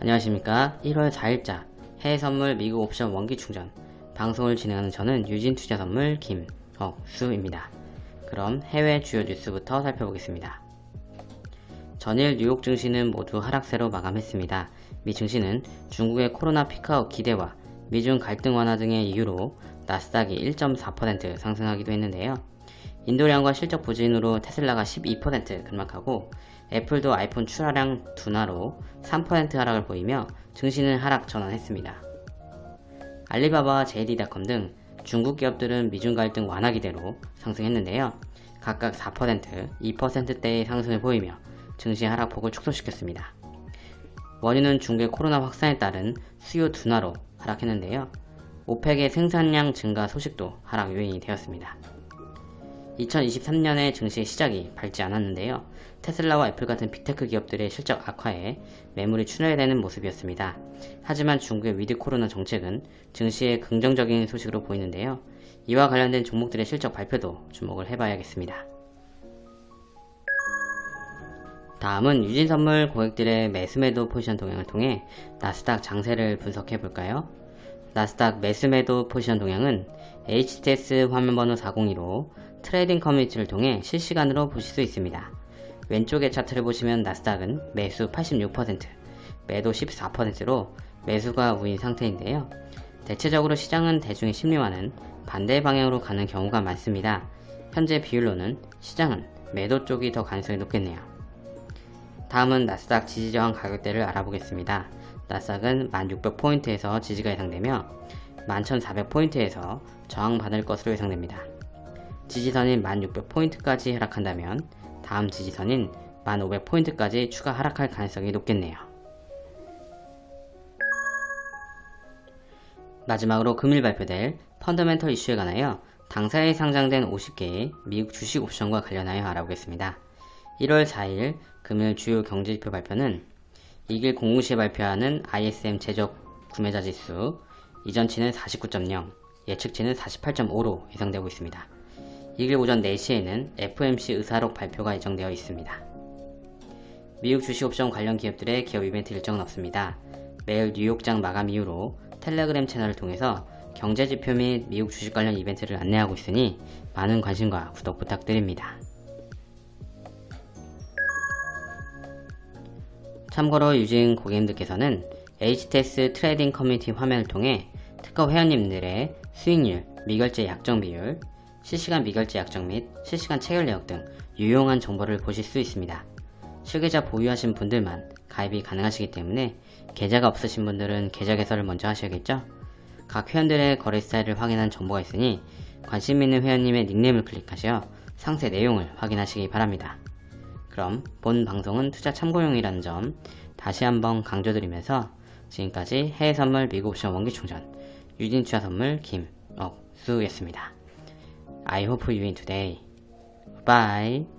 안녕하십니까 1월 4일자 해외선물 미국 옵션 원기 충전 방송을 진행하는 저는 유진투자선물 김억수입니다. 그럼 해외 주요 뉴스부터 살펴보겠습니다. 전일 뉴욕 증시는 모두 하락세로 마감했습니다. 미 증시는 중국의 코로나 피크아웃 기대와 미중 갈등 완화 등의 이유로 나스닥이 1.4% 상승하기도 했는데요. 인도량과 실적 부진으로 테슬라가 12% 급락하고 애플도 아이폰 출하량 둔화로 3% 하락을 보이며 증시는 하락 전환했습니다. 알리바바와 JD.com 등 중국 기업들은 미중 갈등 완화 기대로 상승했는데요. 각각 4%, 2%대의 상승을 보이며 증시 하락폭을 축소시켰습니다. 원인은 중국의 코로나 확산에 따른 수요 둔화로 하락했는데요. 오펙의 생산량 증가 소식도 하락 요인이 되었습니다. 2023년의 증시 시작이 밝지 않았는데요. 테슬라와 애플 같은 빅테크 기업들의 실적 악화에 매물이 출회되는 모습이었습니다. 하지만 중국의 with 코로나 정책은 증시에 긍정적인 소식으로 보이는데요. 이와 관련된 종목들의 실적 발표도 주목을 해봐야겠습니다. 다음은 유진선물 고객들의 매수매도 포지션 동향을 통해 나스닥 장세를 분석해 볼까요? 나스닥 매수매도 포지션 동향은 HTS 화면번호 402로 trading community를 통해 실시간으로 보실 수 있습니다. 왼쪽의 차트를 보시면 나스닥은 매수 86%, 매도 14%로 매수가 우위인 상태인데요. 대체적으로 시장은 대중의 심리와는 반대 방향으로 가는 경우가 많습니다. 현재 비율로는 시장은 매도 쪽이 더 가능성이 높겠네요. 다음은 나스닥 지지저항 가격대를 알아보겠습니다. 나스닥은 1600포인트에서 지지가 예상되며 11400포인트에서 저항받을 것으로 예상됩니다. 지지선인 1600포인트까지 하락한다면 다음 지지선인 1500포인트까지 추가 하락할 가능성이 높겠네요. 마지막으로 금일 발표될 펀더멘털 이슈에 관하여 당사에 상장된 50개의 미국 주식 옵션과 관련하여 알아보겠습니다. 1월 4일 금일 주요 경제지표 발표는 이길 공무시에 발표하는 ISM 제적 구매자 지수 이전치는 49.0, 예측치는 48.5로 예상되고 있습니다. 이길 오전 4시에는 FMC 의사록 발표가 예정되어 있습니다. 미국 주식옵션 관련 기업들의 기업 이벤트 일정은 없습니다. 매일 뉴욕장 마감 이후로 텔레그램 채널을 통해서 경제지표 및 미국 주식 관련 이벤트를 안내하고 있으니 많은 관심과 구독 부탁드립니다. 참고로 유진 고객님들께서는 HTS trading community 화면을 통해 트커 회원님들의 수익률, 미결제 약정 비율, 실시간 미결제 약정 및 실시간 체결 내역 등 유용한 정보를 보실 수 있습니다. 실계좌 보유하신 분들만 가입이 가능하시기 때문에 계좌가 없으신 분들은 계좌 개설을 먼저 하셔야겠죠? 각 회원들의 거래 스타일을 확인한 정보가 있으니 관심 있는 회원님의 닉네임을 클릭하셔 상세 내용을 확인하시기 바랍니다. 그럼 본 방송은 투자 참고용이라는 점 다시 한번 강조드리면서 지금까지 해외선물 미국 옵션 원기충전 유진투자선물 김억수였습니다. I hope you win today. Bye.